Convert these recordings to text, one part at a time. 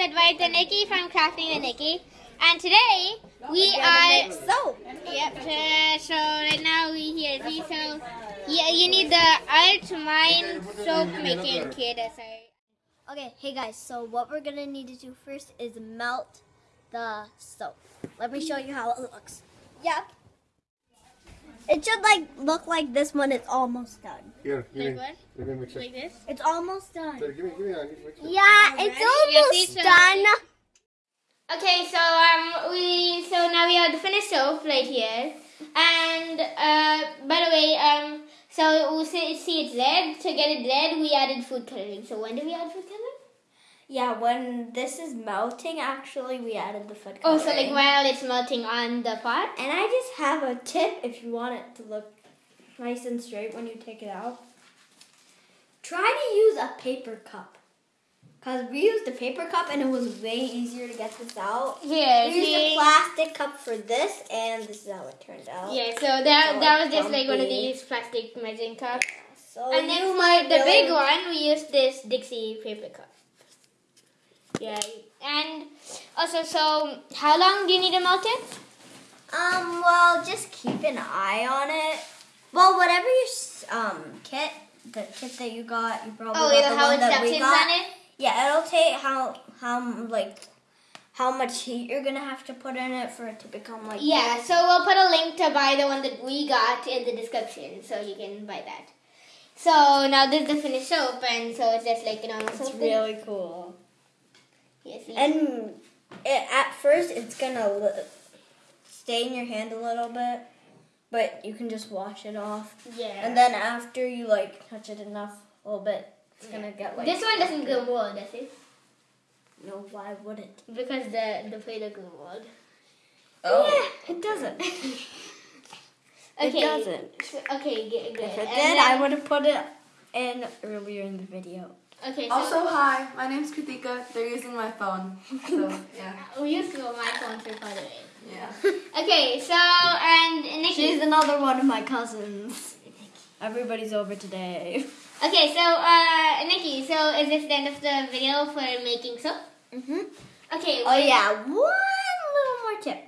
Advice the Nikki from Crafting the Nikki. And today we are soap. Yep. uh, so right now we here. See, so yeah, you need the art Mine soap making kit. Sorry. Okay, hey guys, so what we're gonna need to do first is melt the soap. Let me show you how it looks. Yep. It should like look like this when it's almost done. Here, give Like me. what? Give me a. Like this. It's almost done. Here, give me, give me a mixer. Yeah, it's Alright, almost see, so- done. Okay, so um, we so now we have the finished soap right here, and uh, by the way, um, so we see, see it's red. To get it red, we added food coloring. So when did we add food coloring? Yeah, when this is melting, actually, we added the food coloring. Oh, so like while it's melting on the pot. And I just have a tip if you want it to look nice and straight when you take it out. Try to use a paper cup. Because we used a paper cup and it was way easier to get this out. Yeah. We used a plastic cup for this, and this is how it turned out. Yeah, so that So that was just like one of these plastic measuring cups. So And then for the big one, we used this Dixie paper cup. Yeah, and also, so how long do you need to melt it? Um, well, just keep an eye on it. Well, whatever your um kit, the kit that you got, you probably Oh, got the how one that we got. on it? Yeah, it'll take how how like how much heat you're gonna have to put in it for it to become like Yeah, this. so we'll put a link to buy the one that we got in the description, so you can buy that. So now this is the finished soap, and so it's just like you know, It's really cool. Yes, And it, at first, it's gonna li- stay in your hand a little bit, but you can just wash it off. yeah. And then after you like touch it enough, a little bit, it's gonna get like. this one doesn't go mold, does it? No, why would it? Because the the plate glue mold. Oh, yeah, it doesn't. Okay. It doesn't. Okay, good. If it And did, then- I would have put it in earlier in the video. Okay, so Also, hi, my name's Kritika. They're using my phone. So, yeah. we used to my phone too, by the way. Yeah. Okay, so and Nikki. She's another one of my cousins. Everybody's over today. Okay, so uh, Nikki, so is this the end of the video for making soap? Mhm. Okay. Oh yeah, one little more tip.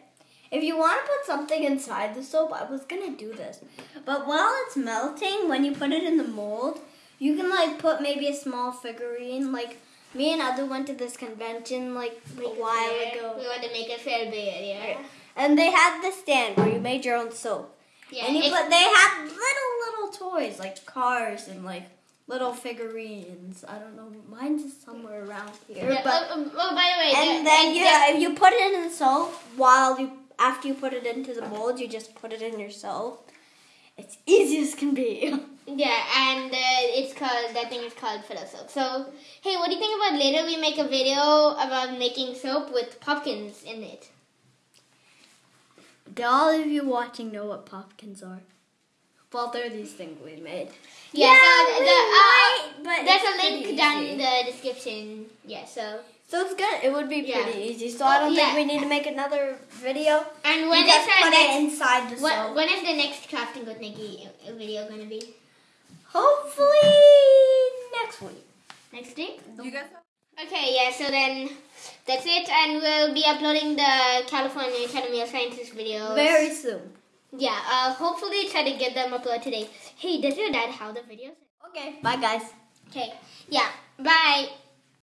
If you want to put something inside the soap, I was gonna do this, but while it's melting, when you put it in the mold, you can like put maybe a small figurine. Like me and Adu went to this convention like a while fair. ago, We want to make a fair bear, yeah. and they had the stand where you made your own soap. Yeah. and you put, they had little little toys like cars and like little figurines. I don't know, mine's is somewhere around here. yeah, but oh, oh, oh, by the way, and the- then you if you put it in the soap while you after you put it into the mold, you just put it in your soap. It's easy as can be. Yeah, and uh, it's called that thing is called pillow soap. So, hey, what do you think about later we make a video about making soap with pumpkins in it? Do all of you watching know what pumpkins are? Well, they're these things we made. Yeah, so we the, uh, might, but there's a link down in the description. Yeah, so So it's good. It would be Yeah. pretty easy. So I don't Yeah. think we need to make another video. and when you just is our put it next inside the when, soap. when is the next crafting with Nikki video gonna be? Hopefully next week. Next week? You guys Okay, yeah, so then that's it, and we'll be uploading the California Academy of Sciences videos. Very soon. Yeah, uh, hopefully try to get them uploaded today. Hey, does your dad have the videos? Okay. Bye guys. Okay, yeah, bye.